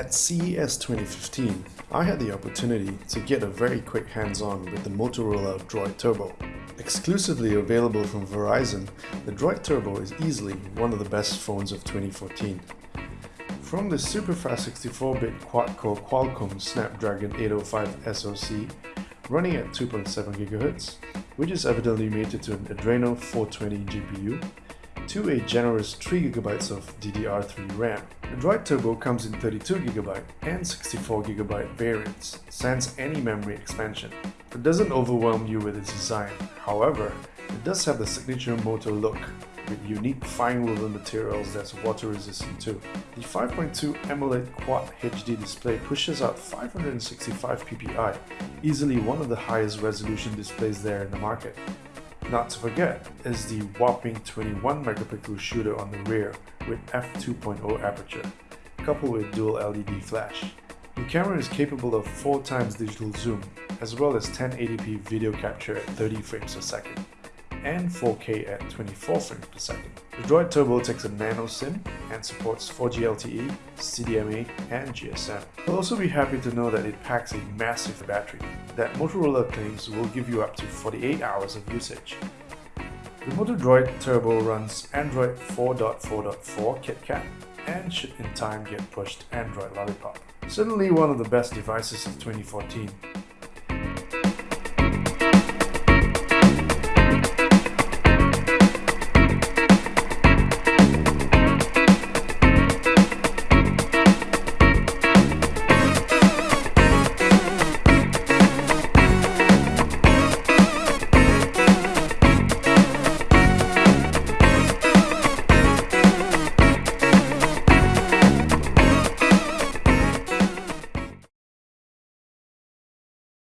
At CES 2015, I had the opportunity to get a very quick hands-on with the Motorola Droid Turbo. Exclusively available from Verizon, the Droid Turbo is easily one of the best phones of 2014. From the super-fast 64-bit quad-core Qualcomm Snapdragon 805 SoC running at 2.7 GHz, which is evidently mated to an Adreno 420 GPU, to a generous 3GB of DDR3 RAM. The Droid Turbo comes in 32GB and 64GB variants, sans any memory expansion. It doesn't overwhelm you with its design, however, it does have the signature Moto look with unique fine woven materials that's water resistant too. The 5.2 AMOLED Quad HD display pushes out 565 ppi, easily one of the highest resolution displays there in the market. Not to forget is the whopping 21 megapixel shooter on the rear with f2.0 aperture, coupled with dual LED flash. The camera is capable of 4 times digital zoom, as well as 1080p video capture at 30 frames per second and 4K at 24 frames per second. The Droid Turbo takes a nano SIM and supports 4G LTE, CDMA, and GSM. You'll also be happy to know that it packs a massive battery that Motorola claims will give you up to 48 hours of usage. The Moto Droid Turbo runs Android 4.4.4 KitKat and should in time get pushed Android Lollipop. Certainly one of the best devices of 2014